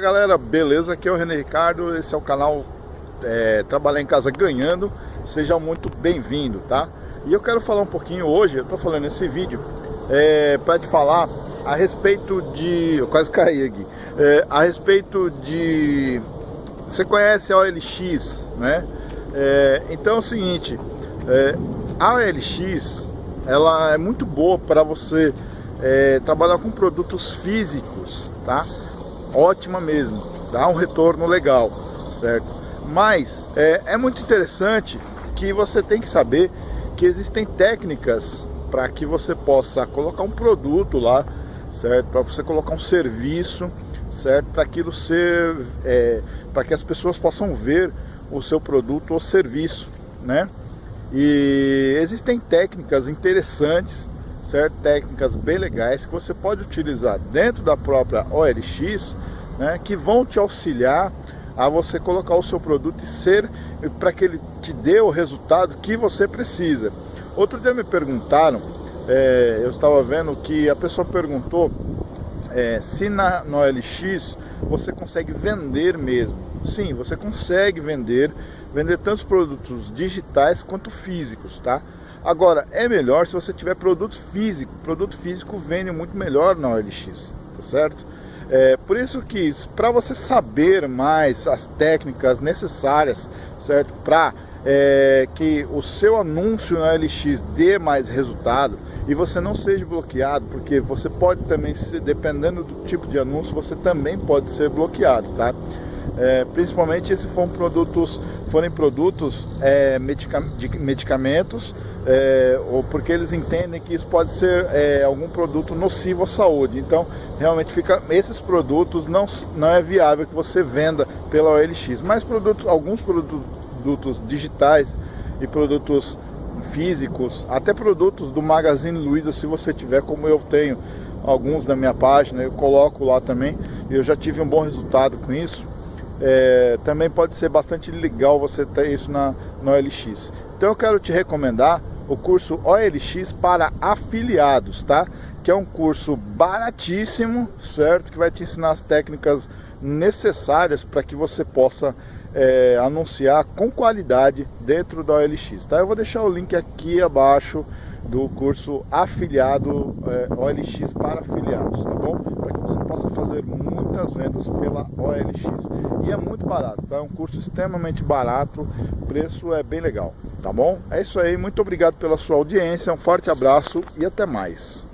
Galera, beleza? Aqui é o René Ricardo, esse é o canal é, Trabalhar em Casa Ganhando Seja muito bem-vindo, tá? E eu quero falar um pouquinho hoje, eu tô falando nesse vídeo é, para te falar a respeito de... eu quase caí aqui é, a respeito de... você conhece a OLX, né? É, então é o seguinte é, a OLX ela é muito boa para você é, trabalhar com produtos físicos, tá? Ótima mesmo, dá um retorno legal, certo? Mas é, é muito interessante que você tem que saber que existem técnicas para que você possa colocar um produto lá, certo? Para você colocar um serviço, certo? Para aquilo ser, é, para que as pessoas possam ver o seu produto ou serviço, né? E existem técnicas interessantes, certo? Técnicas bem legais que você pode utilizar dentro da própria OLX, né? Que vão te auxiliar a você colocar o seu produto e ser para que ele te dê o resultado que você precisa. Outro dia me perguntaram, é, eu estava vendo que a pessoa perguntou é, se na, OLX você consegue vender mesmo. Sim, você consegue vender, vender tantos produtos digitais quanto físicos, tá? Agora, é melhor se você tiver produto físico. Produto físico vende muito melhor na OLX, tá certo? É, por isso que, para você saber mais as técnicas necessárias, certo? Para é, que o seu anúncio na OLX dê mais resultado e você não seja bloqueado, porque você pode também, dependendo do tipo de anúncio, você também pode ser bloqueado, tá? É, principalmente se forem produtos, forem produtos é, medica, de medicamentos, é, ou porque eles entendem que isso pode ser é, algum produto nocivo à saúde. Então, realmente fica esses produtos não, não é viável que você venda pela OLX. Mas produtos, alguns produtos digitais e produtos físicos, até produtos do Magazine Luiza, se você tiver, como eu tenho alguns na minha página, eu coloco lá também. Eu já tive um bom resultado com isso é, também pode ser bastante legal você ter isso na, OLX. Então eu quero te recomendar o curso OLX para afiliados, tá? Que é um curso baratíssimo, certo? Que vai te ensinar as técnicas necessárias para que você possa é, anunciar com qualidade dentro da OLX, tá? Eu vou deixar o link aqui abaixo do curso afiliado é, OLX para afiliados, tá bom? Para que você possa fazer muitas vendas pela OLX. E é muito barato, tá? É um curso extremamente barato, preço é bem legal, tá bom? É isso aí, muito obrigado pela sua audiência, um forte abraço e até mais.